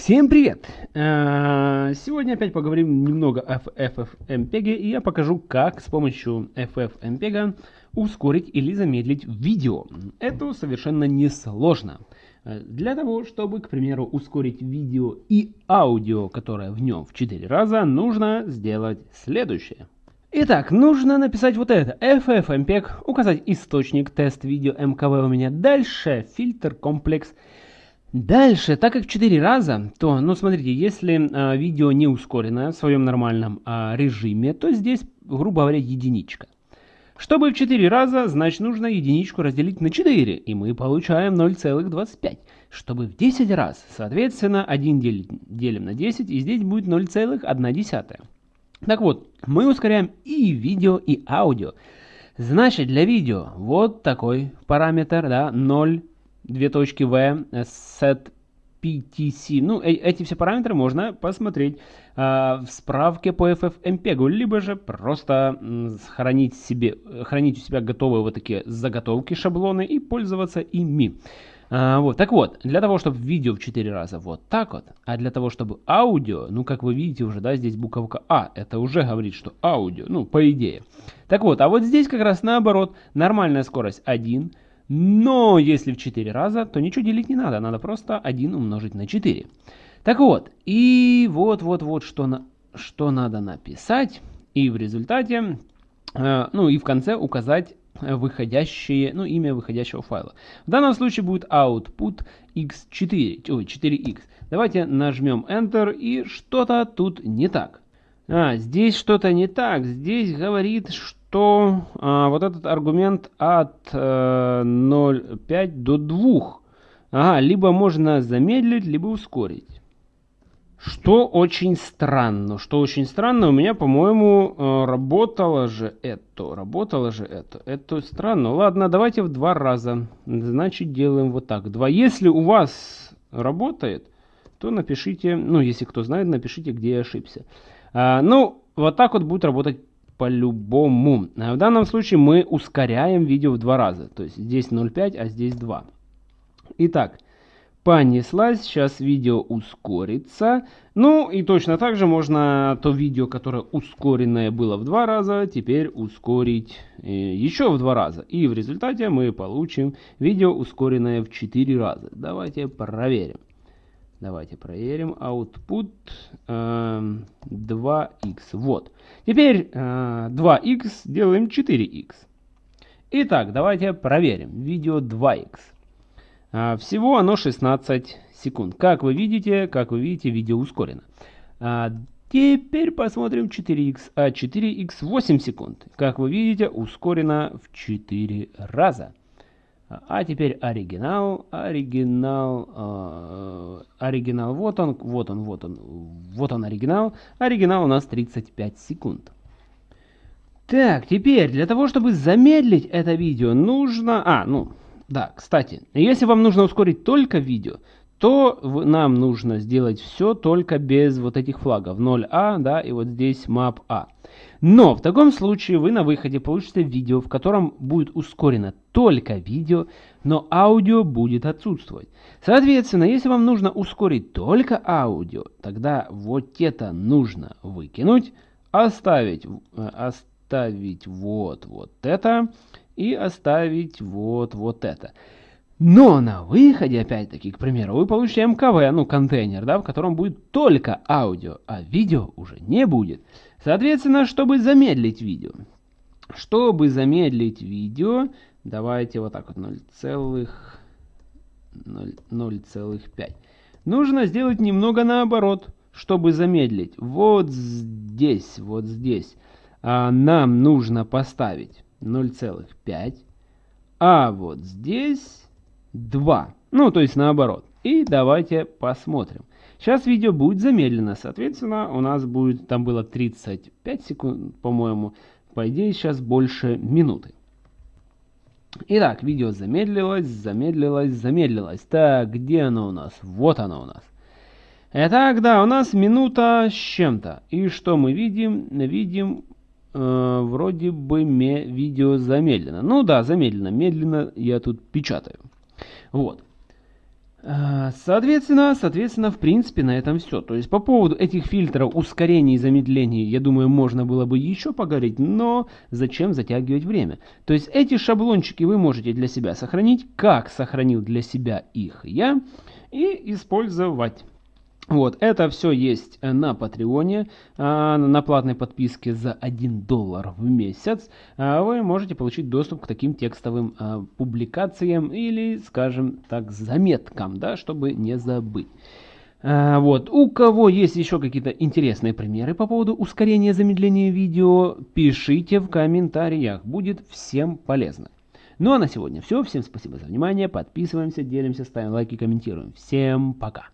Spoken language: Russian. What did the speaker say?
Всем привет! Э, сегодня опять поговорим немного о FFmpeg и я покажу, как с помощью FFmpeg ускорить или замедлить видео. Это совершенно несложно. Э, для того, чтобы, к примеру, ускорить видео и аудио, которое в нем в 4 раза, нужно сделать следующее. Итак, нужно написать вот это. FFmpeg, указать источник, тест видео МКВ у меня. Дальше фильтр комплекс. Дальше, так как в 4 раза, то, ну смотрите, если э, видео не ускоренное в своем нормальном э, режиме, то здесь, грубо говоря, единичка. Чтобы в 4 раза, значит нужно единичку разделить на 4, и мы получаем 0,25. Чтобы в 10 раз, соответственно, 1 делим, делим на 10, и здесь будет 0,1. Так вот, мы ускоряем и видео, и аудио. Значит, для видео вот такой параметр, да, 0, 2 точки v, set PTC. Ну, э эти все параметры можно посмотреть э, в справке по FFmpeg, либо же просто э, хранить, себе, хранить у себя готовые вот такие заготовки, шаблоны и пользоваться ими. А, вот, так вот, для того, чтобы видео в 4 раза вот так вот, а для того, чтобы аудио, ну, как вы видите уже, да, здесь буковка А, это уже говорит, что аудио, ну, по идее. Так вот, а вот здесь как раз наоборот, нормальная скорость 1, но если в 4 раза, то ничего делить не надо, надо просто 1 умножить на 4. Так вот, и вот-вот-вот, что, на, что надо написать, и в результате, э, ну, и в конце указать выходящие, ну, имя выходящего файла. В данном случае будет output x4, ой, 4x. Давайте нажмем Enter, и что-то тут не так. А, здесь что-то не так. Здесь говорит, что а, вот этот аргумент от э, 0,5 до 2. Ага, либо можно замедлить, либо ускорить. Что очень странно, что очень странно, у меня, по-моему, э, работало же это, работало же это. Это странно. Ладно, давайте в два раза. Значит, делаем вот так. Два. Если у вас работает, то напишите, ну, если кто знает, напишите, где я ошибся. А, ну, вот так вот будет работать по-любому. А в данном случае мы ускоряем видео в два раза. То есть здесь 0,5, а здесь 2. Итак, понеслась. Сейчас видео ускорится. Ну и точно так же можно то видео, которое ускоренное было в два раза, теперь ускорить э, еще в два раза. И в результате мы получим видео ускоренное в 4 раза. Давайте проверим. Давайте проверим. Output э, 2x. Вот. Теперь э, 2x делаем 4x. Итак, давайте проверим. Видео 2x. А, всего оно 16 секунд. Как вы видите, как вы видите, видео ускорено. А, теперь посмотрим 4х. А 4х 8 секунд. Как вы видите, ускорено в 4 раза. А теперь оригинал, оригинал, э, оригинал, вот он, вот он, вот он, вот он оригинал. Оригинал у нас 35 секунд. Так, теперь для того, чтобы замедлить это видео, нужно... А, ну, да, кстати, если вам нужно ускорить только видео, то нам нужно сделать все только без вот этих флагов 0А, да, и вот здесь map A. Но в таком случае вы на выходе получите видео, в котором будет ускорено только видео, но аудио будет отсутствовать. Соответственно, если вам нужно ускорить только аудио, тогда вот это нужно выкинуть, оставить, э, оставить вот, вот это и оставить вот, вот это. Но на выходе, опять-таки, к примеру, вы получите МКВ, ну, контейнер, да, в котором будет только аудио, а видео уже не будет. Соответственно, чтобы замедлить видео, чтобы замедлить видео, давайте вот так вот 0,5. Нужно сделать немного наоборот, чтобы замедлить. Вот здесь, вот здесь а, нам нужно поставить 0,5. А вот здесь 2. Ну, то есть наоборот. И давайте посмотрим. Сейчас видео будет замедлено. Соответственно, у нас будет, там было 35 секунд, по-моему. По идее, сейчас больше минуты. Итак, видео замедлилось, замедлилось, замедлилось. Так, где оно у нас? Вот оно у нас. Итак, да, у нас минута с чем-то. И что мы видим? Видим э, вроде бы видео замедлено. Ну да, замедлено. Медленно я тут печатаю. Вот. А, соответственно, соответственно, в принципе, на этом все. То есть по поводу этих фильтров ускорений и замедлений, я думаю, можно было бы еще поговорить, но зачем затягивать время? То есть эти шаблончики вы можете для себя сохранить, как сохранил для себя их я, и использовать. Вот, это все есть э, на Патреоне, а, на платной подписке за 1 доллар в месяц. А, вы можете получить доступ к таким текстовым а, публикациям или, скажем так, заметкам, да, чтобы не забыть. Вот. У кого есть еще какие-то интересные примеры по поводу ускорения замедления видео, пишите в комментариях, будет всем полезно. Ну а на сегодня все, всем спасибо за внимание, подписываемся, делимся, ставим лайки, комментируем. Всем пока!